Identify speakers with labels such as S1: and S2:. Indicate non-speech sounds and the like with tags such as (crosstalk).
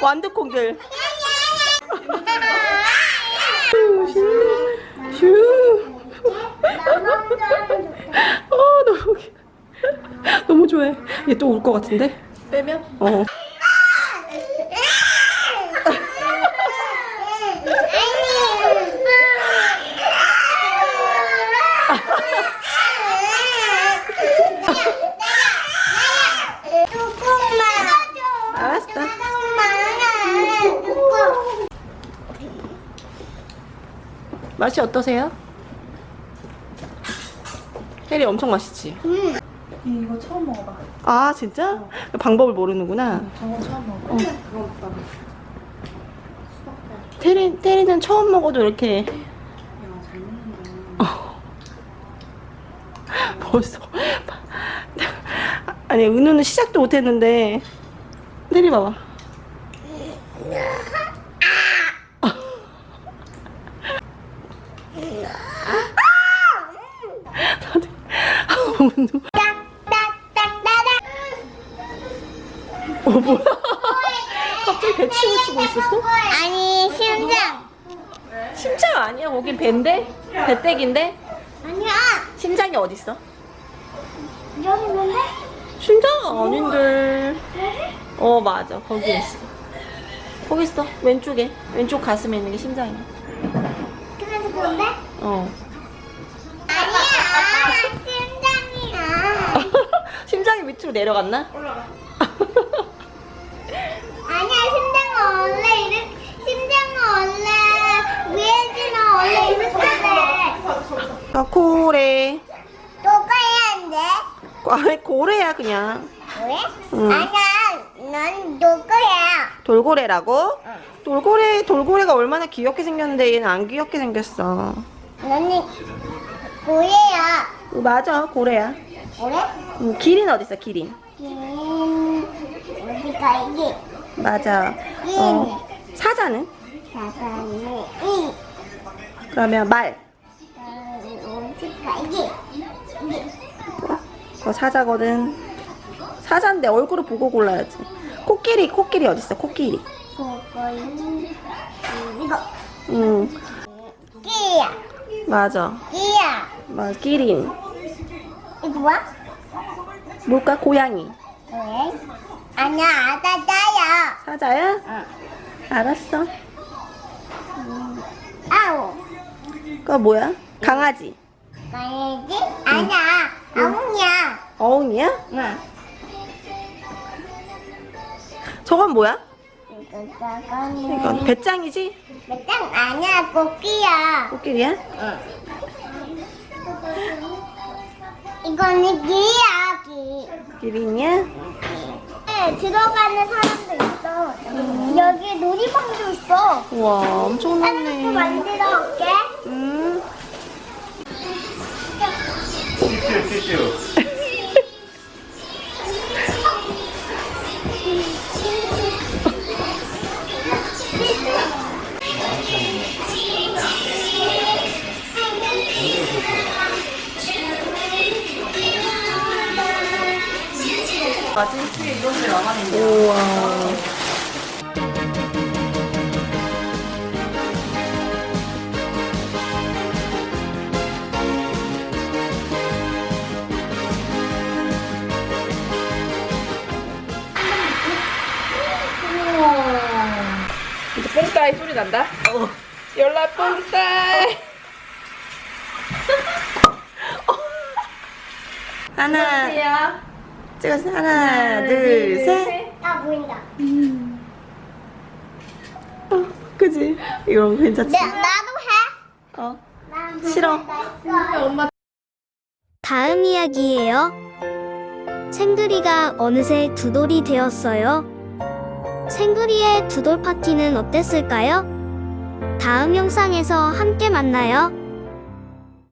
S1: 완두콩들. 슈, 슈. 어, 너무 귀- 너무 좋아해. 얘 또 울 것 같은데?
S2: 빼면?
S1: 어. 알았어. 맛이 어떠세요? 혜리 엄청 맛있지?
S2: 이거 처음 먹어봐.
S1: 아 진짜? 방법을 모르는구나.
S2: 저거 처음 먹어.
S1: 테리, 테리는 처음 먹어도 이렇게
S2: 먹는다. (laughs)
S1: 벌써 아니 은우는 시작도 못했는데 테리 봐봐 다들 은우 어 뭐야? (laughs) 갑자기 배침을 치고 있었어?
S3: 아니 심장.
S1: 심장 아니야? 거긴 배인데? 배때기인데?
S3: 아니야.
S1: 심장이 어딨어?
S3: 여기 있는데?
S1: 심장 아닌데. 어 맞아. 거기 있어. 거기 있어. 왼쪽에. 왼쪽 가슴에 있는 게 심장이야.
S3: 그래서 그런데?
S1: 어 밑으로 내려갔나? (laughs)
S3: 아니야 심장은 원래 이렇게 심장은 원래 위에지는 원래 이렇게 돼
S1: 아 고래.
S3: 누구야
S1: 아 고래야 그냥.
S3: 왜?
S1: 응.
S3: 아니야 넌 누구야.
S1: 돌고래라고? 돌고래 돌고래가 얼마나 귀엽게 생겼는데 얘는 안 귀엽게 생겼어.
S3: 너는 고래야.
S1: 어, 맞아 고래야
S3: 그래?
S1: 음, 기린 어딨어 기린?
S3: 음 어디가 이게
S1: 맞아. 어, 사자는?
S3: 이.
S1: 그러면 말.
S3: 어, 어디가 이게
S1: 그거 사자거든. 사자인데 얼굴을 보고 골라야지. 코끼리 코끼리 어딨어 코끼리?
S3: 그거는 이거.
S1: 응.
S3: 끼야.
S1: 맞아.
S3: 끼야.
S1: 맞아 기린
S3: 이거 뭐야?
S1: 뭘까 고양이
S3: 왜? 아니야 아다다야
S1: 사자야?
S3: 응.
S1: 알았어
S3: 아우
S1: 그거 뭐야? 강아지
S3: 가야지? 아니야 아웅이야
S1: 어흥이야?
S3: 응
S1: 저건 뭐야? 이건 배짱이지?
S3: 몇장 아니야 꽃기야
S1: 코끼리야?
S3: 응 이거는 기야 기.
S1: 기린이야?
S3: 네, 들어가는 사람도 있어. 여기 놀이방도 있어.
S1: 우와 엄청나네.
S3: 만들어 올게.
S1: 음. 우와. 이제 뽕따이 소리 난다? 연락 뽕따이. (laughs) 하나 찍었어 하나 둘셋
S3: 아 보인다
S1: 어, 그지? 이런 거 괜찮지?
S3: 네, 나도 해어난
S1: 싫어.
S3: 엄마
S4: 다음 이야기예요. 생그리가 어느새 두 돌이 되었어요. 생그리의 두돌 파티는 어땠을까요? 다음 영상에서 함께 만나요.